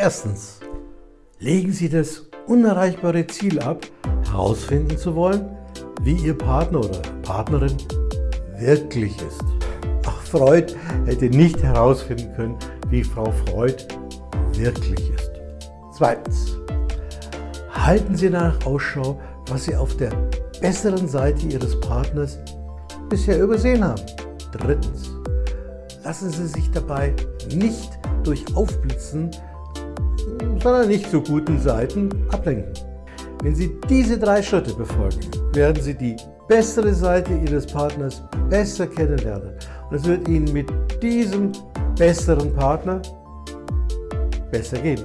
Erstens, legen Sie das unerreichbare Ziel ab, herausfinden zu wollen, wie Ihr Partner oder Partnerin wirklich ist. Auch Freud hätte nicht herausfinden können, wie Frau Freud wirklich ist. Zweitens, halten Sie danach Ausschau, was Sie auf der besseren Seite Ihres Partners bisher übersehen haben. Drittens, lassen Sie sich dabei nicht durch Aufblitzen, sondern nicht so guten Seiten ablenken. Wenn Sie diese drei Schritte befolgen, werden Sie die bessere Seite Ihres Partners besser kennenlernen. Und es wird Ihnen mit diesem besseren Partner besser gehen.